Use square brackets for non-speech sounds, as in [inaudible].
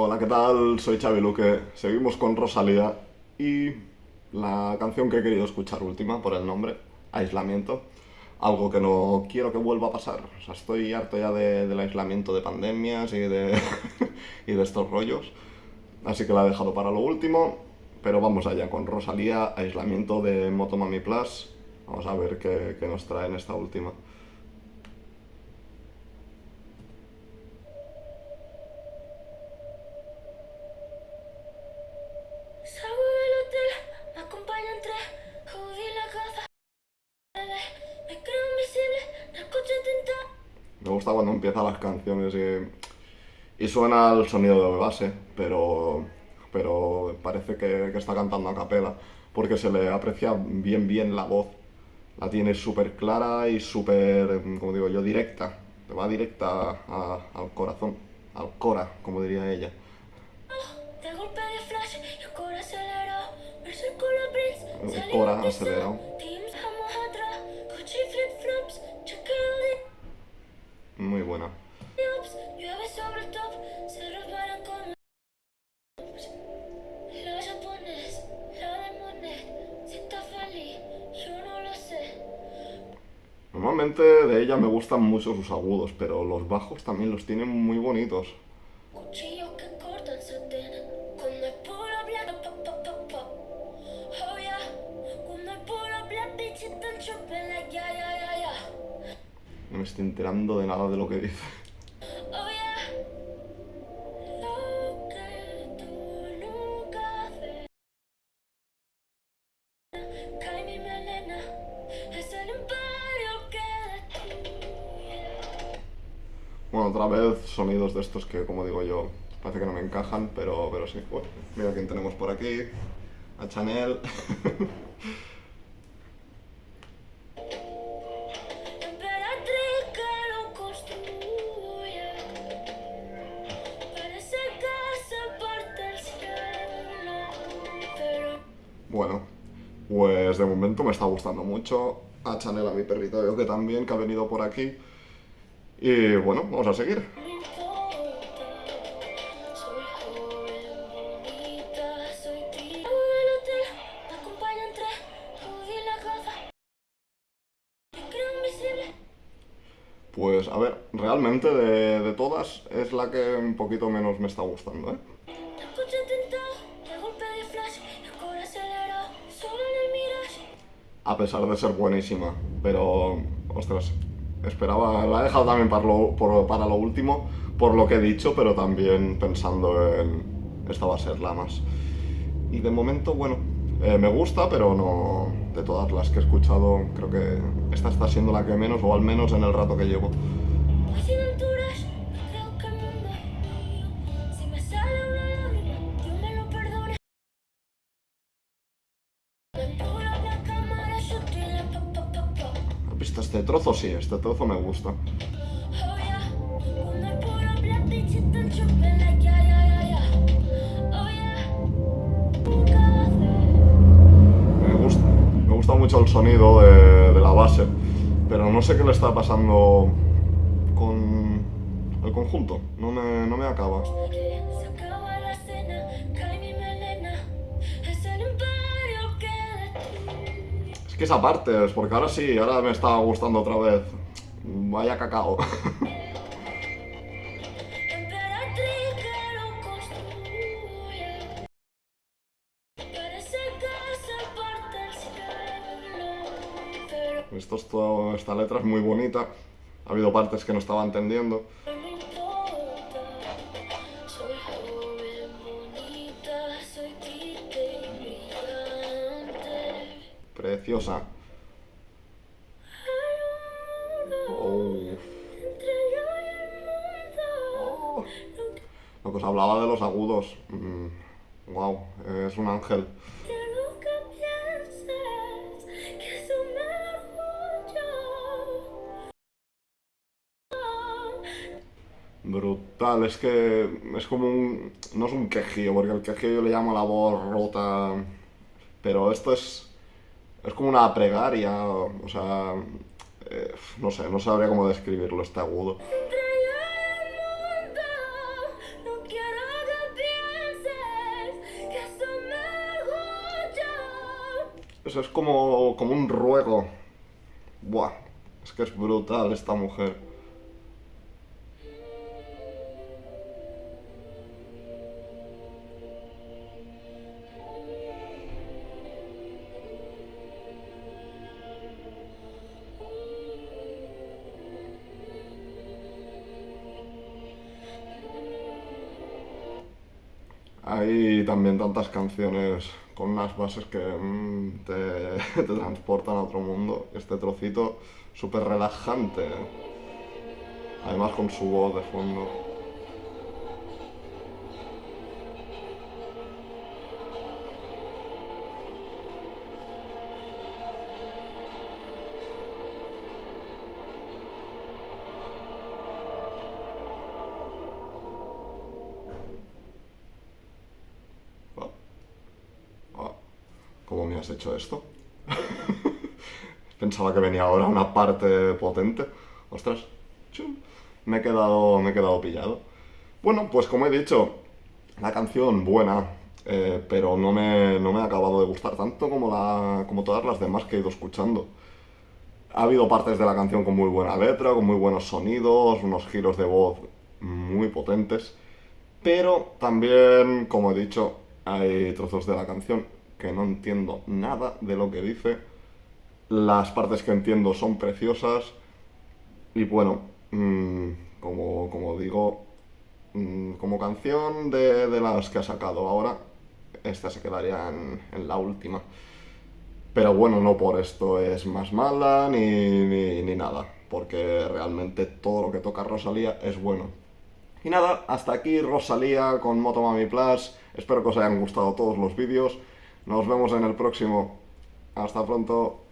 Hola, ¿qué tal? Soy Xavi Luque. Seguimos con Rosalía y la canción que he querido escuchar última por el nombre, Aislamiento. Algo que no quiero que vuelva a pasar. O sea, estoy harto ya de- del aislamiento de pandemias y de, [laughs] y de estos rollos. Así que la he dejado para lo último. Pero vamos allá con Rosalía, Aislamiento de Motomami Plus. Vamos a ver qué, qué nos trae en esta última. Me gusta cuando empiezan las canciones y, y suena el sonido de base, pero, pero parece que, que está cantando a capela, porque se le aprecia bien bien la voz. La tiene súper clara y súper, como digo yo, directa. Te va directa a- al corazón, al cora, como diría ella. Y el cora acelerado. Normalmente de ella me gustan mucho sus agudos, pero los bajos también los tiene muy bonitos. Me estoy enterando de nada de lo que dice. Bueno, otra vez sonidos de estos que, como digo yo, parece que no me encajan, pero, pero sí. Mira quién tenemos por aquí. A Chanel. [laughs] bueno, pues de momento me está gustando mucho. A Chanel, a mi perrito, veo que también, que ha venido por aquí. Y bueno, vamos a seguir. Pues a ver, realmente de, de todas es la que un poquito menos me está gustando, ¿eh? A pesar de ser buenísima. Pero, ostras, esperaba, la he dejado también para lo, para lo último, por lo que he dicho, pero también pensando en esta va a ser la más. Y de momento, bueno, eh, me gusta, pero no, de todas las que he escuchado, creo que esta está siendo la que menos, o al menos en el rato que llevo. ¿Has visto este trozo? Sí, este trozo me gusta. Me gusta, me gusta mucho el sonido de, de la base, pero no sé qué le está pasando con el conjunto. No me, no me acaba. Es que esa parte, es porque ahora sí, ahora me está gustando otra vez. Vaya cacao. [laughs] Esto es todo- esta letra es muy bonita. Ha habido partes que no estaba entendiendo. Preciosa. Oh. Lo que os hablaba de los agudos. wow, es un ángel. Brutal, es que es como un... No es un quejío, porque el quejío yo le llamo la voz rota, pero esto es... Es como una pregaria, o sea, eh, no sé, no sabría cómo describirlo este agudo. Eso es como, como un ruego. Buah, es que es brutal esta mujer. Hay también tantas canciones con unas bases que mm, te, [laughs] te transportan a otro mundo. Este trocito súper relajante. ¿eh? Además con su voz de fondo. ¿Cómo me has hecho esto? [laughs] Pensaba que venía ahora una parte potente. Ostras, chum. me he quedado, me he quedado pillado. Bueno, pues como he dicho, la canción buena, eh, pero no me, no me ha acabado de gustar tanto como, la, como todas las demás que he ido escuchando. Ha habido partes de la canción con muy buena letra, con muy buenos sonidos, unos giros de voz muy potentes, pero también, como he dicho, hay trozos de la canción que no entiendo nada de lo que dice. Las partes que entiendo son preciosas y bueno, mmm, como, como, digo, mmm, como canción de, de, las que ha sacado ahora, esta se quedaría en, en, la última. Pero bueno, no por esto es más mala ni, ni, ni nada, porque realmente todo lo que toca Rosalía es bueno. Y nada, hasta aquí Rosalía con Motomami Plus. Espero que os hayan gustado todos los vídeos. Nos vemos en el próximo. Hasta pronto.